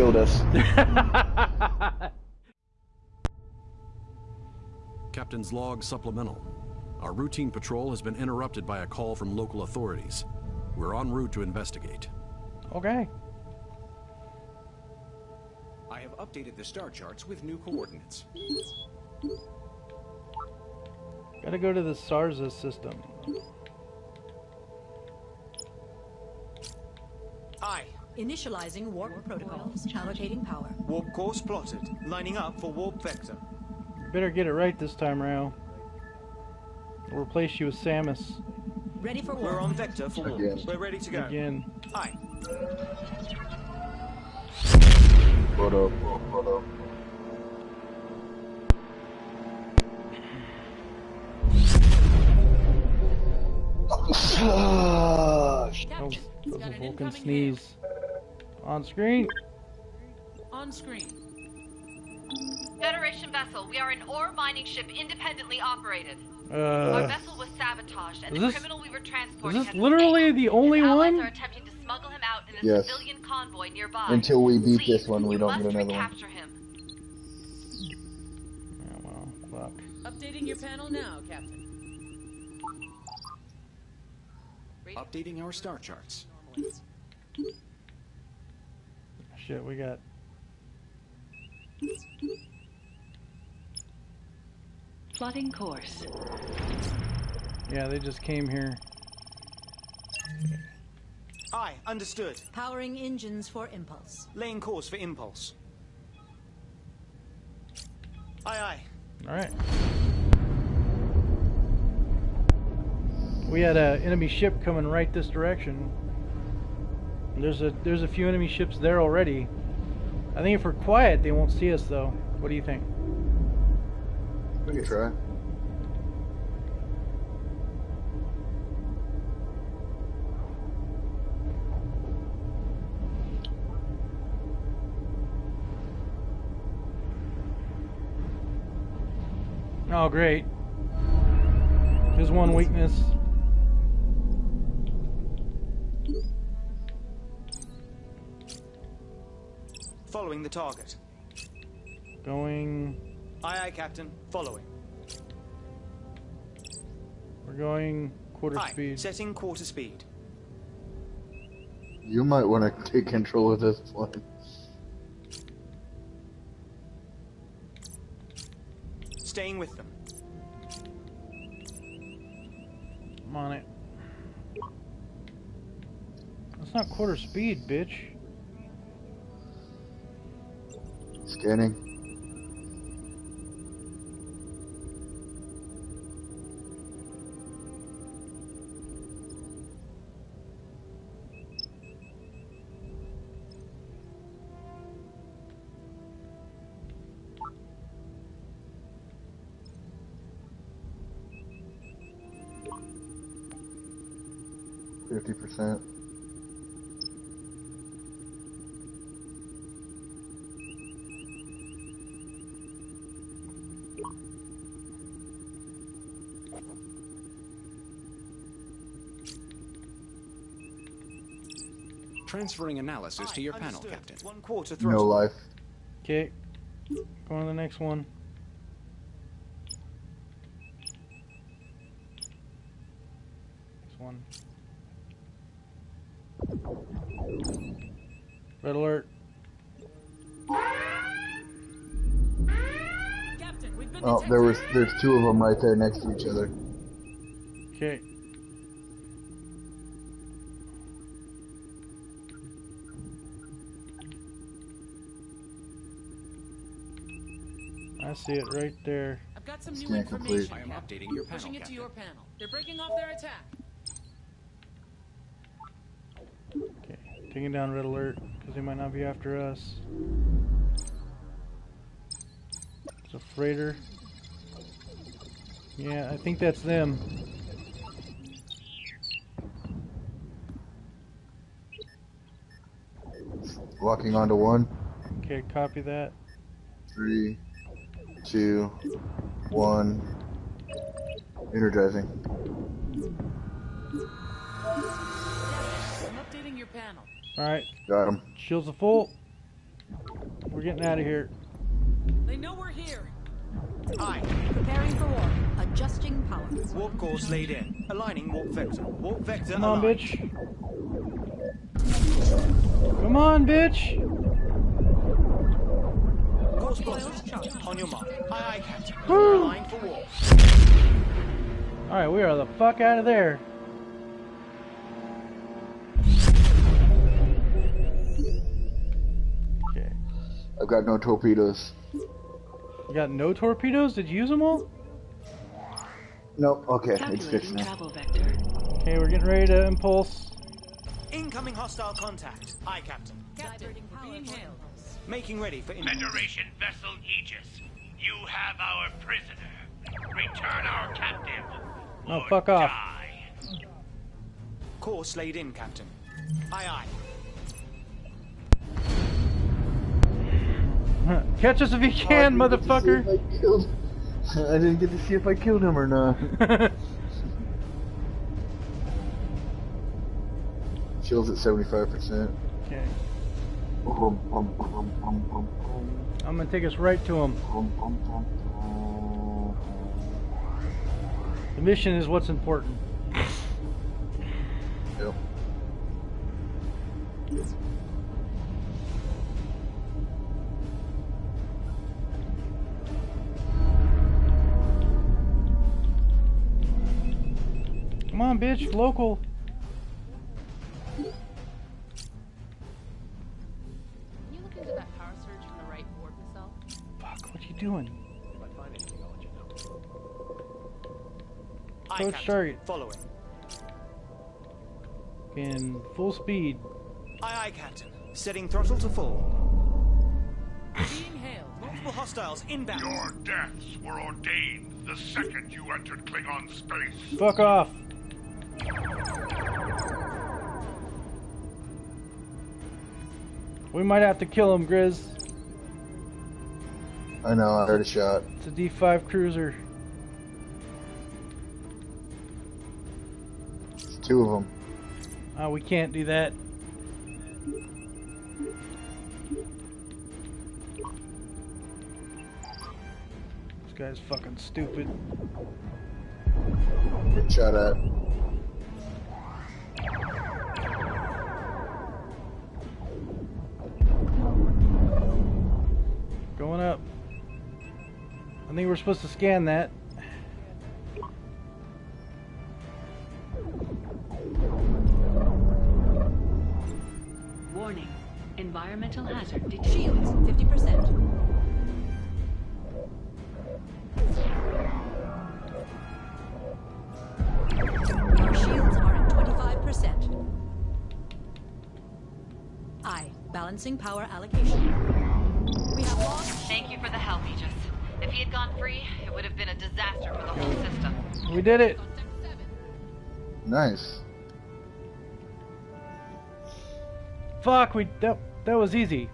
You killed us. Captain's log supplemental. Our routine patrol has been interrupted by a call from local authorities. We're en route to investigate. Okay. I have updated the star charts with new coordinates. Gotta go to the Sarza system. Aye. Initializing warp protocols. Allocating power. Warp course plotted. Lining up for warp vector. Better get it right this time, Rao. I'll replace you with Samus. Ready for warp. We're on vector for warp. Again. We're ready to go. Again. Aye. What up? What up? That was, Captain, that was got a Vulcan incoming sneeze. On screen. On screen. Federation vessel, we are an ore mining ship independently operated. Our Uh, vessel was sabotaged, and the this- criminal we were is transporting this literally escaped. the only His one? are attempting to smuggle him out in a Yes. civilian convoy nearby. Until we beat Please, this one, we don't get another one. him. Oh, well, fuck. Updating your panel now, Captain. Updating our star charts. Shit, we got. Plotting course. Yeah, they just came here. Aye. Understood. Powering engines for impulse. Laying course for impulse. Aye, aye. Alright. We had an enemy ship coming right this direction. There's a there's a few enemy ships there already. I think if we're quiet, they won't see us though. What do you think? We can try. Oh, great. There's one weakness. Following the target. Going. Aye, aye, Captain. Following. We're going quarter Aye. speed. Setting quarter speed. You might want to take control of this plane. Staying with them. I'm on it. That's not quarter speed, bitch. Scanning. Fifty percent. Transferring analysis to Aye, your panel. Captain. One quarter No life. Okay. Going to the next one. Next one. Red alert. Oh, there was there's two of them right there next to each other. Okay. I see it right there. I've got some new Scan complete. information. I am updating your Pushing panel, it to your panel. They're breaking off their attack. Okay, taking down red alert because they might not be after us. It's a freighter. Yeah, I think that's them. Walking onto one. Okay, copy that. Three, two, one. Energizing. I'm updating your panel. All right, Got him. shields are full. we're getting out of here. They know we're here. Aye. Preparing for war. Adjusting power. Warp course laid in. Aligning warp vector. Warp vector Come on, aligned. bitch. Come on, bitch. Course plotted. On your mark. Aye, aye, Captain. Woo. Aligned for warp. Alright, we are the fuck out of there. Okay. I've got no torpedoes. You got no torpedoes? Did you use them all? Nope. Okay, it's fixed Calculating now. Okay, we're getting ready to impulse. Incoming hostile contact. Aye, Captain. Captain, being hailed. Making ready for impulse. Federation vessel Aegis, you have our prisoner. Return our captive. Oh, fuck off. die. Course laid in, Captain. Aye, aye. Catch us if you oh, can, get to see motherfucker. I I didn't get to see if I killed him or not. Shields at 75%. okay. I'm gonna take us right to him. The mission is what's important. Yep. Come on, bitch, local. Can you look into that power surge from the right warp itself? Fuck, what you doing? Aye, Approach Captain. target. Following. In full speed. Aye, aye, Captain. Setting throttle to full. Being hailed. Multiple hostiles inbound. Your deaths were ordained the second you entered Klingon space. Fuck off. We might have to kill him, Grizz. I know, I heard a shot. It's a D5 cruiser. It's two of them. Uh, we can't do that. This guy's fucking stupid. Get shot at. I think we're supposed to scan that. Warning. Environmental hazard detected. Shields, 50%. Our shields are at 25%. I, balancing power allocation. We have lost. Thank you for the help, Aegis. If he had gone free, it would have been a disaster for the whole system. We did it. Nice. Fuck, we that that was easy.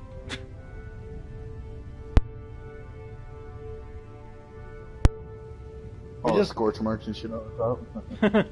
Oh, all just- the scorch marks and shit on the top.